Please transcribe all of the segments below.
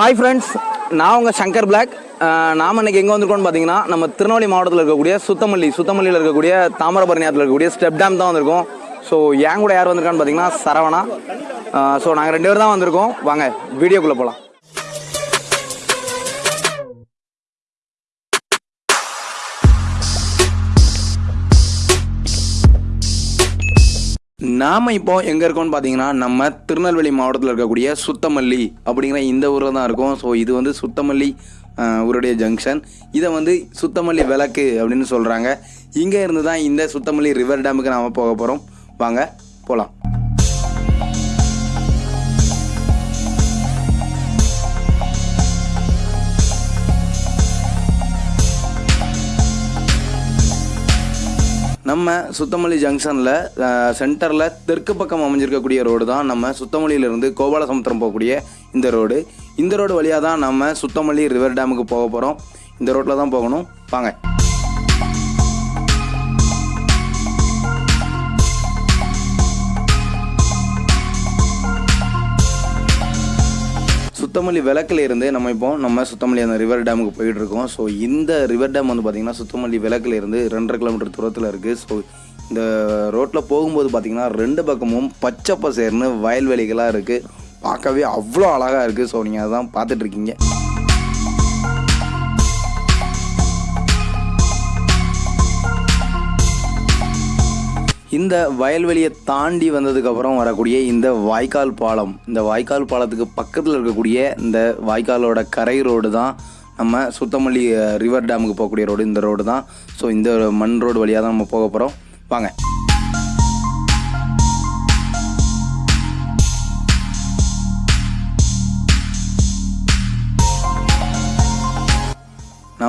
Hi friends நான் உங்கள் Shankar black நாம் நாம இன்னைக்கு எங்கே வந்திருக்கோம்னு பார்த்தீங்கன்னா நம்ம திருநெல்வேலி மாவட்டத்தில் இருக்கக்கூடிய சுத்தமல்லி சுத்தமல்லியில் இருக்கக்கூடிய தாமிரபரணியாத்தில் இருக்கக்கூடிய ஸ்டெப் டேம் தான் வந்திருக்கோம். ஸோ என் கூட யார் வந்திருக்கான்னு பார்த்தீங்கன்னா சரவணா. ஸோ நாங்கள் ரெண்டு பேர் தான் வந்திருக்கோம். வாங்க வீடியோக்குள்ளே போகலாம் நாம இப்போ எங்கே இருக்கோம்னு பார்த்தீங்கன்னா நம்ம திருநெல்வேலி மாவட்டத்தில் இருக்கக்கூடிய சுத்தமல்லி அப்படிங்கிற இந்த ஊரில் தான் இருக்கும். ஸோ இது வந்து சுத்தமல்லி ஊருடைய ஜங்ஷன் இதை வந்து சுத்தமல்லி விளக்கு அப்படின்னு சொல்கிறாங்க இங்கே இருந்து தான் இந்த சுத்தமல்லி ரிவர் டேமுக்கு நாம் போக போகிறோம் வாங்க போகலாம் நம்ம சுத்தமல்லி ஜங்ஷனில் சென்டரில் தெற்கு பக்கம் அமைஞ்சிருக்கக்கூடிய ரோடு தான் நம்ம சுத்தமல்லியிலிருந்து கோபாலசமுத்திரம் போகக்கூடிய இந்த ரோடு. இந்த ரோடு வழியாக தான் நம்ம சுத்தமல்லி ரிவர் டேமுக்கு போக போகிறோம் இந்த ரோட்டில் தான் போகணும். வாங்க. சுத்தமல்லி விளக்குலேருந்து நம்ம இப்போ நம்ம சுத்தமல்லி அந்த ரிவர் டேமுக்கு போயிட்டு இருக்கோம். ஸோ இந்த ரிவர் டேம் வந்து பார்த்தீங்கன்னா சுத்தமல்லி விளக்குலேருந்து ரெண்டரை கிலோமீட்டர் தூரத்தில் இருக்குது ஸோ இந்த ரோட்டில் போகும்போது பார்த்தீங்கன்னா ரெண்டு பக்கமும் பச்சை பசேர்னு வயல்வெளிகளாக இருக்குது பார்க்கவே அவ்வளோ அழகாக இருக்குது ஸோ நீங்கள் அதான் பார்த்துட்ருக்கீங்க இந்த வயல்வெளியை தாண்டி வந்ததுக்கப்புறம் வரக்கூடிய இந்த வாய்க்கால் பாலம் இந்த வாய்க்கால் பாலத்துக்கு பக்கத்தில் இருக்கக்கூடிய இந்த வாய்க்காலோட கரை ரோடு தான் நம்ம சுத்தமல்லி ரிவர் டேமுக்கு போகக்கூடிய ரோடு இந்த ரோடு தான். ஸோ இந்த மண் ரோடு வழியாக தான் நம்ம போக போகிறோம் வாங்க.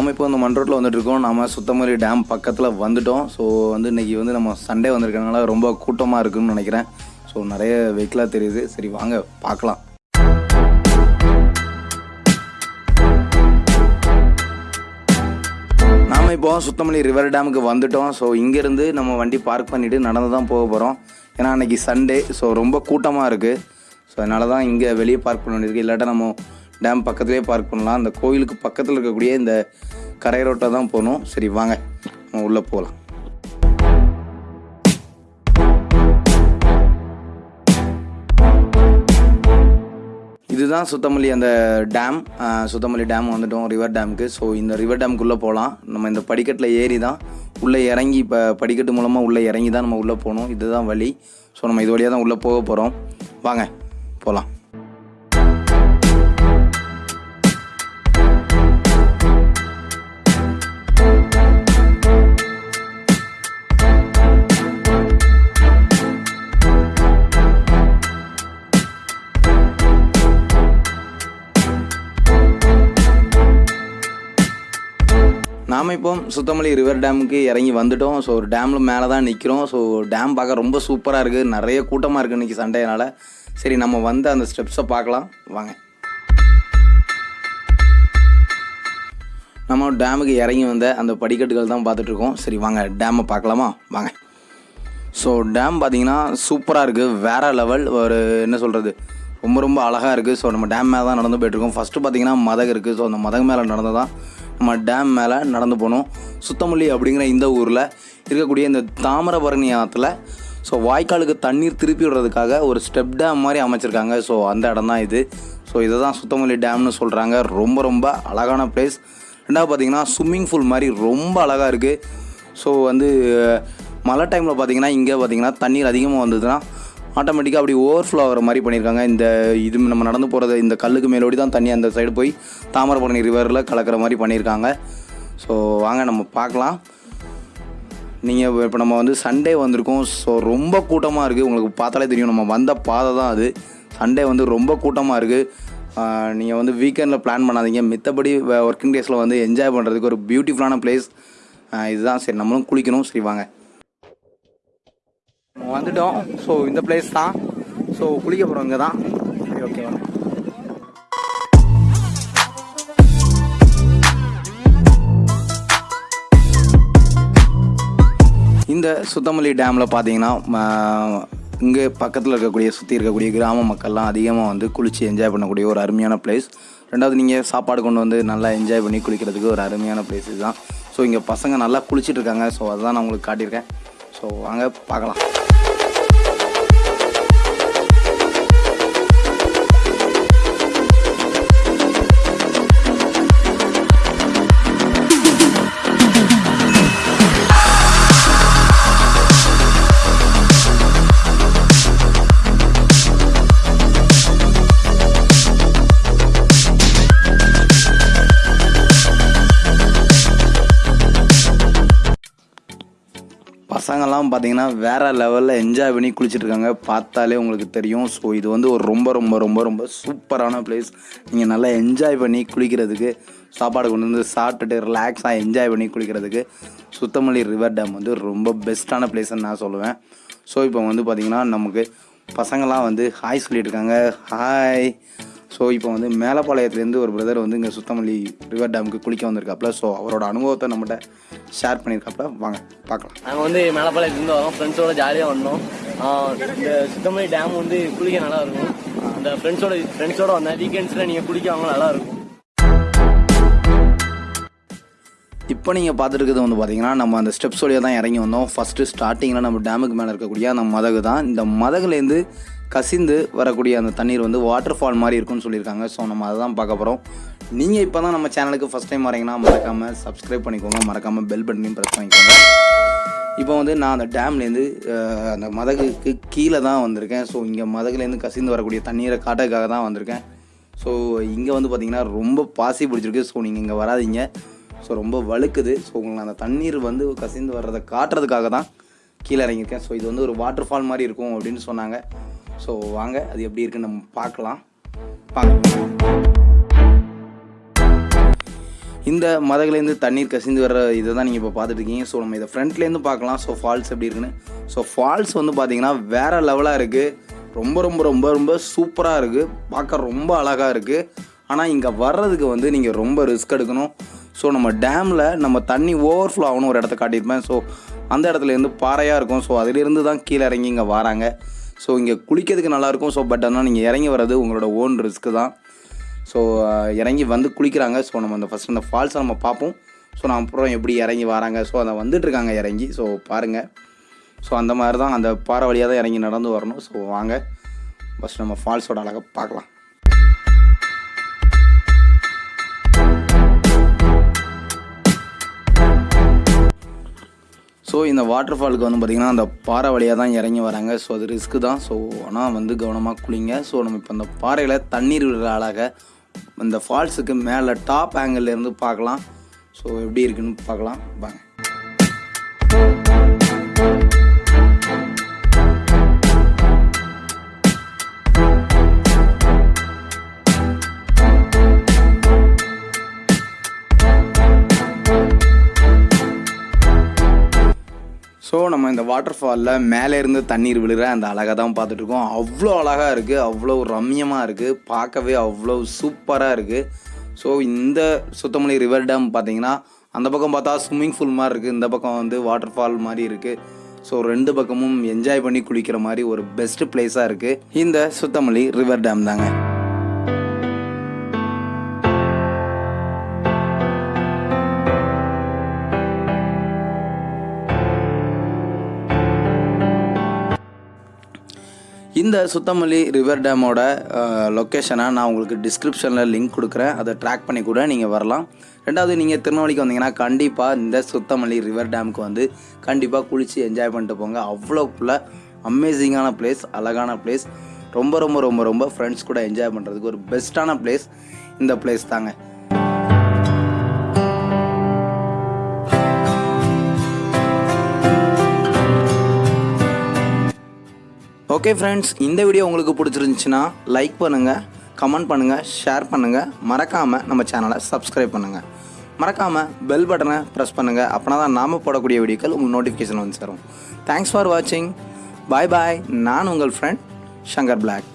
நாம் இப்போ இந்த மண் ரோட்டில் வந்துட்டு இருக்கோம் சுத்தமல்லி டேம் பக்கத்தில் வந்துட்டோம். ஸோ வந்து இன்னைக்கு வந்து நம்ம சண்டே வந்திருக்கனால ரொம்ப கூட்டமாக இருக்குன்னு நினைக்கிறேன். ஸோ நிறைய வெஹிக்கிளாக தெரியுது. சரி வாங்க பார்க்கலாம். நாம் இப்போ சுத்தமல்லி ரிவர் டேமுக்கு வந்துட்டோம். ஸோ இங்கேருந்து நம்ம வண்டி பார்க் பண்ணிவிட்டு நடந்து தான் போக போகிறோம் ஏன்னா அன்றைக்கி சண்டே ஸோ ரொம்ப கூட்டமாக இருக்குது ஸோ அதனால தான் இங்கே வெளியே பார்க் பண்ண வேண்டியிருக்கு. இல்லாட்டா நம்ம டேம் பக்கத்துலேயே பார்க் பண்ணலாம். அந்த கோயிலுக்கு பக்கத்தில் இருக்கக்கூடிய இந்த கரை ரோட்டை தான் போகணும். சரி வாங்க. நம்ம உள்ளே போகலாம் இதுதான் சுத்தமல்லி அந்த டேம். சுத்தமல்லி டேம் வந்துட்டோம் ரிவர் டேமுக்கு ஸோ இந்த ரிவர் டேமுக்குள்ளே போகலாம் நம்ம இந்த படிக்கட்டில் ஏறி தான் உள்ளே இறங்கி இப்போ படிக்கட்டு மூலமாக உள்ளே இறங்கி தான் நம்ம உள்ளே போகணும். இதுதான் வழி. ஸோ நம்ம இது வழியாக தான் உள்ளே போக போகிறோம் வாங்க போகலாம் நாம் இப்போ சுத்தமல்லி ரிவர் டேமுக்கு இறங்கி வந்துட்டோம். ஸோ ஒரு டேமில் மேலே தான் நிற்கிறோம் ஸோ டேம் பார்க்க ரொம்ப சூப்பராக இருக்குது நிறைய கூட்டமாக இருக்குது இன்றைக்கி சண்டையினால். சரி நம்ம வந்து அந்த ஸ்டெப்ஸை பார்க்கலாம். வாங்க. நம்ம டேமுக்கு இறங்கி வந்த அந்த படிக்கட்டுகள் தான் பார்த்துட்ருக்கோம் சரி வாங்க டேமை பார்க்கலாமா? வாங்க. ஸோ டேம் பார்த்தீங்கன்னா சூப்பராக இருக்குது வேறு லெவல் ஒரு என்ன சொல்கிறது ரொம்ப ரொம்ப அழகாக இருக்குது ஸோ நம்ம டேம் மேலே தான் நடந்து போயிட்டுருக்கோம். ஃபஸ்ட்டு பார்த்தீங்கன்னா மதகு இருக்குது ஸோ அந்த மதகு மேலே நடந்து தான் நம்ம டேம் மேலே நடந்து போனோம். சுத்தமல்லி அப்படிங்கிற இந்த ஊரில் இருக்கக்கூடிய இந்த தாமிரபரணி ஆற்றுல ஸோ வாய்க்காலுக்கு தண்ணீர் திருப்பி விடுறதுக்காக ஒரு ஸ்டெப் டேம் மாதிரி அமைச்சிருக்காங்க. ஸோ அந்த இடம் தான் இது. ஸோ இதை தான் சுத்தமல்லி டேம்னு சொல்கிறாங்க ரொம்ப ரொம்ப அழகான பிளேஸ் ரெண்டாவது பார்த்தீங்கன்னா ஸ்விம்மிங் பூல் மாதிரி ரொம்ப அழகாக இருக்குது ஸோ வந்து மழை டைமில் பார்த்தீங்கன்னா இங்கே பார்த்தீங்கன்னா தண்ணீர் அதிகமாக வந்ததுன்னா ஆட்டோமேட்டிக்காக அப்படி ஓவர்ஃப்ளோ ஆகிற மாதிரி பண்ணியிருக்காங்க. இந்த இது நம்ம நடந்து போகிறது இந்த கல்லுக்கு மேலோடி தான் தண்ணி அந்த சைடு போய் தாமிரபரணி ரிவரில் கலக்கிற மாதிரி பண்ணியிருக்காங்க. ஸோ வாங்க நம்ம பார்க்கலாம். நீங்கள் இப்போ நம்ம வந்து சண்டே வந்திருக்கோம். ஸோ ரொம்ப கூட்டமாக இருக்குது உங்களுக்கு பார்த்தாலே தெரியும். நம்ம வந்த பாதை தான் அது. சண்டே வந்து ரொம்ப கூட்டமாக இருக்குது நீங்கள் வந்து வீக்கெண்டில் பிளான் பண்ணாதீங்க. மித்தபடி ஒர்க்கிங் டேஸில் வந்து என்ஜாய் பண்ணுறதுக்கு ஒரு பியூட்டிஃபுல்லான பிளேஸ் இதுதான். சரி நம்மளும் குளிக்கணும். சரி வாங்க. வந்துட்டோம். ஸோ இந்த பிளேஸ் தான். ஸோ குளிக்க போகிறோம் இங்கே தான். சரி ஓகே இந்த சுத்தமல்லி டேமில் பார்த்தீங்கன்னா இங்கே பக்கத்தில் இருக்கக்கூடிய சுற்றி இருக்கக்கூடிய கிராம மக்கள்லாம் அதிகமாக வந்து குளித்து என்ஜாய் பண்ணக்கூடிய ஒரு அருமையான பிளேஸ் ரெண்டாவது நீங்கள் சாப்பாடு கொண்டு வந்து நல்லா என்ஜாய் பண்ணி குளிக்கிறதுக்கு ஒரு அருமையான பிளேஸ் இதுதான். ஸோ இங்கே பசங்க நல்லா குளிச்சிட்டு இருக்காங்க. ஸோ அதுதான் நான் உங்களுக்கு காட்டியிருக்கேன். ஸோ வாங்க பார்க்கலாம். பசங்கள்லாம் பார்த்தீங்கன்னா வேறு லெவலில் என்ஜாய் பண்ணி குளிச்சிட்ருக்காங்க பார்த்தாலே உங்களுக்கு தெரியும். ஸோ இது வந்து ஒரு ரொம்ப ரொம்ப ரொம்ப ரொம்ப சூப்பரான பிளேஸ் நீங்கள் நல்லா என்ஜாய் பண்ணி குளிக்கிறதுக்கு சாப்பாடு கொண்டு வந்து சாப்பிட்டுட்டு ரிலாக்ஸாக என்ஜாய் பண்ணி குளிக்கிறதுக்கு சுத்தமல்லி ரிவர் டேம் வந்து ரொம்ப பெஸ்ட்டான பிளேஸ்ன்னு நான் சொல்லுவேன். ஸோ இப்போ வந்து பார்த்திங்கன்னா நமக்கு பசங்களாம் வந்து ஹாய் சொல்லிட்டு இருக்காங்க ஹாய் ஸோ இப்போ வந்து மேலப்பாளையத்துலேருந்து ஒரு பிரதர் வந்து இங்கே சுத்தமல்லி ரிவர் டேமுக்கு குளிக்க வந்திருக்காப்புல. ஸோ அவரோட அனுபவத்தை நம்மகிட்ட ஷேர் பண்ணியிருக்காப்புல. வாங்க பார்க்கலாம். நாங்கள் வந்து மேலப்பாளையத்துலேருந்து வரோம். ஃப்ரெண்ட்ஸோட ஜாலியாக வந்தோம். இந்த சுத்தமல்லி டேம் வந்து குளிக்க நல்லா இருக்கும் அந்த ஃப்ரெண்ட்ஸோட ஃப்ரெண்ட்ஸோட வந்தேன் வீக்கெண்ட்ஸில் நீங்கள் குளிக்க வாங்க நல்லா இருக்கும் இப்போ நீங்கள் பார்த்துருக்கிறது வந்து பார்த்தீங்கன்னா நம்ம அந்த ஸ்டெப்ஸ் வழியாக தான் இறங்கி வந்தோம். ஃபஸ்ட்டு ஸ்டார்டிங்கில் நம்ம டேமுக்கு மேலே இருக்கக்கூடிய அந்த மதகு தான். இந்த மதகுலேருந்து கசிந்து வரக்கூடிய அந்த தண்ணீர் வந்து வாட்டர் ஃபால் மாதிரி இருக்கும்னு சொல்லியிருக்காங்க. ஸோ நம்ம அதை தான் பார்க்க போகிறோம் நீங்கள் இப்போ தான் நம்ம சேனலுக்கு ஃபஸ்ட் டைம் வரீங்கன்னா மறக்காமல் சப்ஸ்கிரைப் பண்ணிக்கோங்க. மறக்காமல் பெல் பட்டனையும் ப்ரெஸ் பண்ணிக்கோங்க. இப்போ வந்து நான் அந்த டேம்லேருந்து அந்த மதகுக்கு கீழே தான் வந்திருக்கேன். ஸோ இங்கே மதகுலேருந்து கசிந்து வரக்கூடிய தண்ணீரை காட்டுறதுக்காக தான் வந்திருக்கேன். ஸோ இங்கே வந்து பார்த்திங்கன்னா ரொம்ப பாசி பிடிச்சிருக்கு. ஸோ நீங்கள் இங்கே வராதீங்க. ஸோ ரொம்ப வழுக்குது. ஸோ உங்களுக்கு அந்த தண்ணீர் வந்து கசிந்து வர்றதை காட்டுறதுக்காக தான் கீழே இறங்கியிருக்கேன். ஸோ இது வந்து ஒரு வாட்டர் ஃபால் மாதிரி இருக்கும் அப்படின்னு சொன்னாங்க. ஸோ வாங்க அது எப்படி இருக்குன்னு நம்ம பார்க்கலாம். பார்க்கலாம் இந்த மதகுலேருந்து தண்ணீர் கசிந்து வர்ற இதை தான் நீங்கள் இப்போ பார்த்துட்டு இருக்கீங்க ஸோ நம்ம இதை ஃப்ரண்ட்லேருந்து பார்க்கலாம். ஸோ ஃபால்ஸ் எப்படி இருக்குன்னு. ஸோ ஃபால்ஸ் வந்து பார்த்தீங்கன்னா வேறு லெவலாக இருக்குது ரொம்ப ரொம்ப ரொம்ப ரொம்ப சூப்பராக இருக்குது பார்க்க ரொம்ப அழகாக இருக்குது ஆனால் இங்கே வர்றதுக்கு வந்து நீங்கள் ரொம்ப ரிஸ்க் எடுக்கணும். ஸோ நம்ம டேமில் நம்ம தண்ணி ஓவர்ஃப்ளோ ஆகணும் ஒரு இடத்த காட்டியிருப்பேன். ஸோ அந்த இடத்துல இருந்து பாறையாக இருக்கும். ஸோ அதிலிருந்து தான் கீழே இறங்கி இங்கே வராங்க. ஸோ இங்கே குளிக்கிறதுக்கு நல்லாயிருக்கும். ஸோ பட் ஆனால் நீங்கள் இறங்கி வர்றது உங்களோட ஓன் ரிஸ்க்கு தான். ஸோ இறங்கி வந்து குளிக்கிறாங்க. ஸோ நம்ம அந்த ஃபஸ்ட் அந்த ஃபால்ஸை நம்ம பார்ப்போம். ஸோ நான் அப்புறம் எப்படி இறங்கி வராங்க? ஸோ அதை வந்துட்டுருக்காங்க இறங்கி. ஸோ பாருங்கள் ஸோ அந்த மாதிரி தான் அந்த பாறை வழியாக தான் இறங்கி நடந்து வரணும். ஸோ வாங்க. ஃபஸ்ட் நம்ம ஃபால்ஸோட அழகை பார்க்கலாம். ஸோ இந்த வாட்டர் ஃபாலுக்கு வந்து பார்த்திங்கன்னா அந்த பாறை வழியாக தான் இறங்கி வராங்க. ஸோ அது ரிஸ்க்கு தான். ஸோ ஆனால் வந்து கவனமாக குளிங்க. ஸோ நம்ம இப்போ அந்த பாறையில் தண்ணீர் விடுற அழக இந்த ஃபால்ஸுக்கு மேலே டாப் ஆங்கிள் இருந்து பார்க்கலாம். ஸோ எப்படி இருக்குன்னு பார்க்கலாம். வாங்க. ஸோ நம்ம இந்த வாட்டர் ஃபாலில் மேலே இருந்து தண்ணீர் விழுற அந்த அழகை தான் பார்த்துட்ருக்கோம். அவ்வளோ அழகாக இருக்குது அவ்வளோ ரம்யமாக இருக்குது பார்க்கவே அவ்வளோ சூப்பராக இருக்குது ஸோ இந்த சுத்தமல்லி ரிவர் டேம் பார்த்தீங்கன்னா அந்த பக்கம் பார்த்தா ஸ்விம்மிங் பூல் மாதிரி இருக்குது இந்த பக்கம் வந்து வாட்டர் ஃபால் மாதிரி இருக்குது ஸோ ரெண்டு பக்கமும் என்ஜாய் பண்ணி குளிக்கிற மாதிரி ஒரு பெஸ்ட் பிளேஸாக இருக்குது இந்த சுத்தமல்லி ரிவர் டேம் தாங்க. இந்த சுத்தமல்லி ரிவர் டேமோட லொக்கேஷனை நான் உங்களுக்கு டிஸ்கிரிப்ஷனில் லிங்க் கொடுக்குறேன். அதை ட்ராக் பண்ணி கூட நீங்கள் வரலாம். ரெண்டாவது நீங்கள் திருநெல்வேலிக்கு வந்தீங்கன்னா கண்டிப்பாக இந்த சுத்தமல்லி ரிவர் டேமுக்கு வந்து கண்டிப்பாக குளித்து என்ஜாய் பண்ணிட்டு போங்க. அவ்வளோக்குள்ள அமேசிங்கான பிளேஸ் அழகான பிளேஸ் ரொம்ப ரொம்ப ரொம்ப ரொம்ப ஃப்ரெண்ட்ஸ் கூட என்ஜாய் பண்ணுறதுக்கு ஒரு பெஸ்ட்டான பிளேஸ் இந்த பிளேஸ் தாங்க. ஓகே ஃப்ரெண்ட்ஸ் இந்த வீடியோ உங்களுக்கு பிடிச்சிருந்துச்சுன்னா லைக் பண்ணுங்கள் கமெண்ட் பண்ணுங்கள் ஷேர் பண்ணுங்கள் மறக்காமல் நம்ம சேனலை சப்ஸ்கிரைப் பண்ணுங்கள் மறக்காமல் பெல் பட்டனை ப்ரெஸ் பண்ணுங்கள் அப்படின்னா தான் நாம் போடக்கூடிய வீடியோக்கள் உங்களுக்கு நோட்டிஃபிகேஷன் வந்து சேரும். தேங்க்ஸ் ஃபார் வாட்சிங் பாய் பாய் நான் உங்கள் ஃப்ரெண்ட் ஷங்கர் பிளாக்